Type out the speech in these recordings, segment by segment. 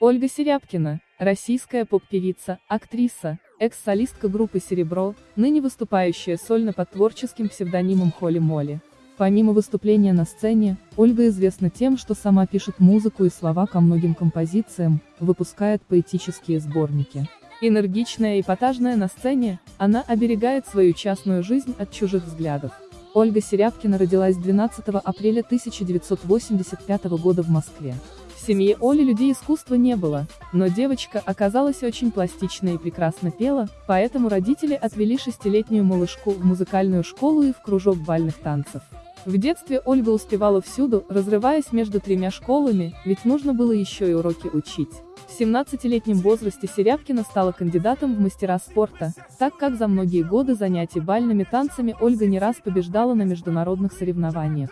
Ольга Серябкина, российская поп-певица, актриса, экс-солистка группы «Серебро», ныне выступающая сольно под творческим псевдонимом Холли Молли. Помимо выступления на сцене, Ольга известна тем, что сама пишет музыку и слова ко многим композициям, выпускает поэтические сборники. Энергичная и эпатажная на сцене, она оберегает свою частную жизнь от чужих взглядов. Ольга Серябкина родилась 12 апреля 1985 года в Москве. В семье Оли людей искусства не было, но девочка оказалась очень пластичной и прекрасно пела, поэтому родители отвели шестилетнюю малышку в музыкальную школу и в кружок бальных танцев. В детстве Ольга успевала всюду, разрываясь между тремя школами, ведь нужно было еще и уроки учить. В 17-летнем возрасте Серябкина стала кандидатом в мастера спорта, так как за многие годы занятий бальными танцами Ольга не раз побеждала на международных соревнованиях.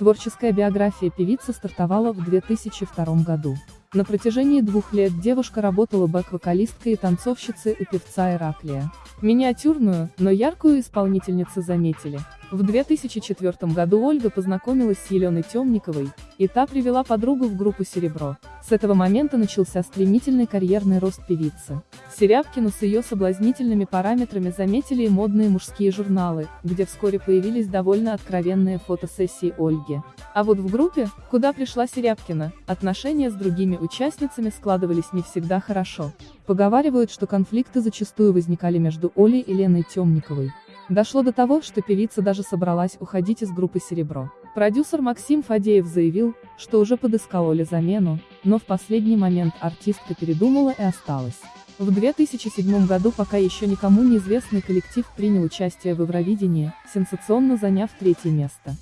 Творческая биография певицы стартовала в 2002 году. На протяжении двух лет девушка работала бэк-вокалисткой и танцовщицей у певца Ираклия. Миниатюрную, но яркую исполнительницу заметили. В 2004 году Ольга познакомилась с Еленой Темниковой, и та привела подругу в группу «Серебро». С этого момента начался стремительный карьерный рост певицы. Серябкину с ее соблазнительными параметрами заметили и модные мужские журналы, где вскоре появились довольно откровенные фотосессии Ольги. А вот в группе, куда пришла Серябкина, отношения с другими участницами складывались не всегда хорошо. Поговаривают, что конфликты зачастую возникали между Олей и Леной Темниковой. Дошло до того, что певица даже собралась уходить из группы «Серебро». Продюсер Максим Фадеев заявил, что уже подыскал Оле замену, но в последний момент артистка передумала и осталась. В 2007 году пока еще никому неизвестный коллектив принял участие в Евровидении, сенсационно заняв третье место.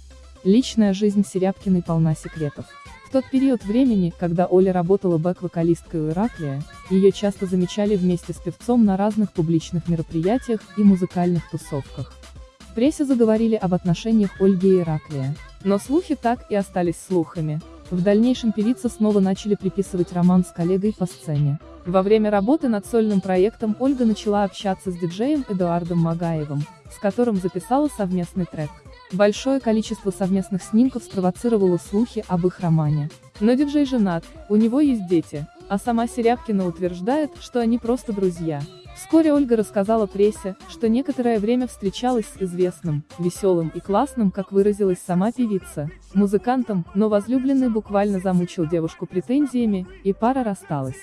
Личная жизнь Серябкиной полна секретов. В тот период времени, когда Оля работала бэк-вокалисткой у Ираклия, ее часто замечали вместе с певцом на разных публичных мероприятиях и музыкальных тусовках. В прессе заговорили об отношениях Ольги и Ираклия. Но слухи так и остались слухами. В дальнейшем певица снова начали приписывать роман с коллегой по сцене. Во время работы над сольным проектом Ольга начала общаться с диджеем Эдуардом Магаевым, с которым записала совместный трек. Большое количество совместных снимков спровоцировало слухи об их романе. Но диджей женат, у него есть дети, а сама Серябкина утверждает, что они просто друзья. Вскоре Ольга рассказала прессе, что некоторое время встречалась с известным, веселым и классным, как выразилась сама певица, музыкантом, но возлюбленный буквально замучил девушку претензиями, и пара рассталась.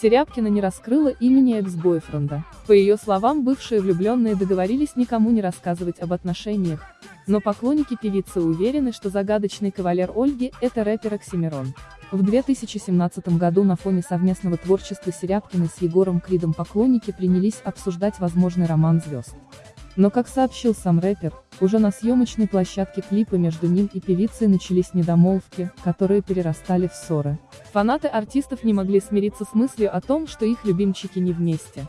Серябкина не раскрыла имени экс-бойфренда. По ее словам, бывшие влюбленные договорились никому не рассказывать об отношениях, но поклонники певицы уверены, что загадочный кавалер Ольги – это рэпер Оксимирон. В 2017 году на фоне совместного творчества Серябкиной с Егором Кридом поклонники принялись обсуждать возможный роман звезд. Но как сообщил сам рэпер, уже на съемочной площадке клипа между ним и певицей начались недомолвки, которые перерастали в ссоры. Фанаты артистов не могли смириться с мыслью о том, что их любимчики не вместе.